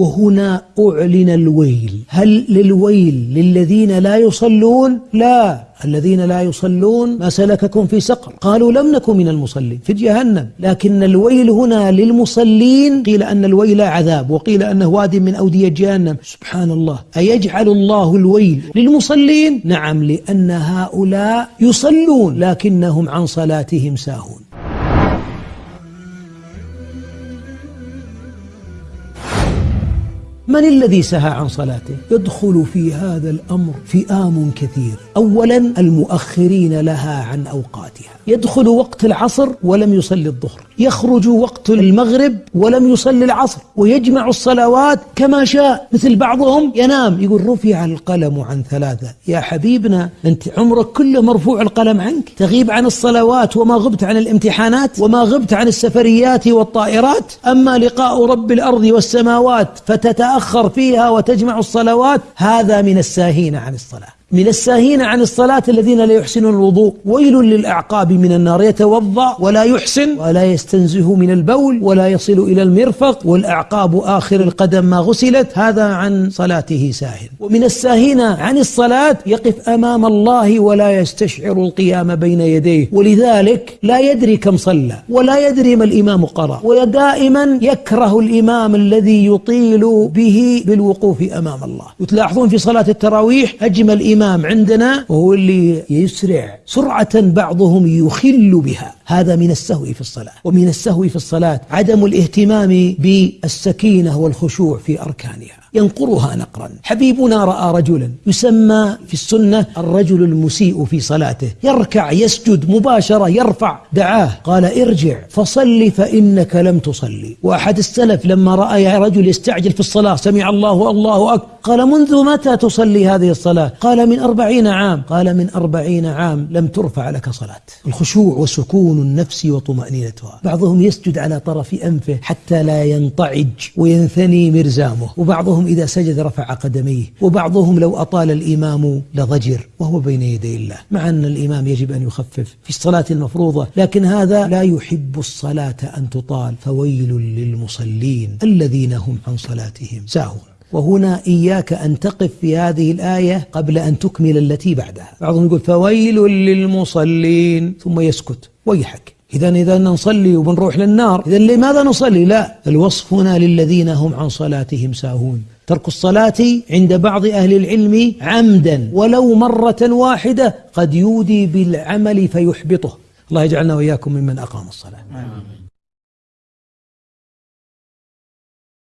وهنا أعلن الويل. هل للويل للذين لا يصلون؟ لا. الذين لا يصلون ما سلككم في سقر. قالوا لم نكن من المصلين. في جهنم. لكن الويل هنا للمصلين. قيل أن الويل عذاب وقيل أنه واد من أودية جهنم. سبحان الله أيجعل الله الويل للمصلين؟ نعم لأن هؤلاء يصلون لكنهم عن صلاتهم ساهون. من الذي سهى عن صلاته؟ يدخل في هذا الأمر فئام كثير. أولا المؤخرين لها عن أوقاتها. يدخل وقت العصر ولم يصلي الظهر. يخرج وقت المغرب ولم يصلي العصر. ويجمع الصلوات كما شاء. مثل بعضهم ينام. يقول رفع القلم عن ثلاثة. يا حبيبنا أنت عمرك كله مرفوع القلم عنك. تغيب عن الصلوات وما غبت عن الامتحانات وما غبت عن السفريات والطائرات. أما لقاء رب الأرض والسماوات فتتأخر فيها وتجمع الصلوات هذا من الساهين عن الصلاة. من الساهين عن الصلاة الذين لا يحسنون الوضوء. ويل للأعقاب من النار. يتوضأ ولا يحسن. ولا يستنزه من البول. ولا يصل إلى المرفق. والأعقاب آخر القدم ما غسلت. هذا عن صلاته ساهن. ومن الساهين عن الصلاة يقف أمام الله ولا يستشعر القيام بين يديه. ولذلك لا يدري كم صلى. ولا يدري ما الإمام قرأ. ودائما يكره الإمام الذي يطيل به بالوقوف أمام الله. وتلاحظون في صلاة التراويح أجمل إمام الإمام عندنا وهو اللي يسرع سرعة بعضهم يخل بها. هذا من السهو في الصلاة. ومن السهو في الصلاة عدم الاهتمام بالسكينة والخشوع في أركانها. ينقرها نقرا. حبيبنا رأى رجلا يسمى في السنة الرجل المسيء في صلاته. يركع يسجد مباشرة يرفع دعاه. قال ارجع فصل فإنك لم تصلي. وأحد السلف لما رأى رجل يستعجل في الصلاة سمع الله الله أكبر قال منذ متى تصلي هذه الصلاة؟ قال من أربعين عام. قال من أربعين عام لم ترفع لك صلاة. الخشوع وسكون النفس وطمأنينتها. بعضهم يسجد على طرف أنفه حتى لا ينطعج وينثني مرزامه. وبعضهم إذا سجد رفع قدميه وبعضهم لو أطال الإمام لضجر وهو بين يدي الله. مع أن الإمام يجب أن يخفف في الصلاة المفروضة لكن هذا لا يحب الصلاة أن تطال فويل للمصلين الذين هم عن صلاتهم ساهون. وهنا إياك أن تقف في هذه الآية قبل أن تكمل التي بعدها. بعضهم يقول فويل للمصلين ثم يسكت ويحك. إذا إذا نصلي وبنروح للنار إذا لماذا نصلي؟ لا الوصف هنا للذين هم عن صلاتهم ساهون. ترك الصلاة عند بعض أهل العلم عمدا ولو مرة واحدة قد يودي بالعمل فيحبطه. الله يجعلنا وإياكم ممن أقام الصلاة.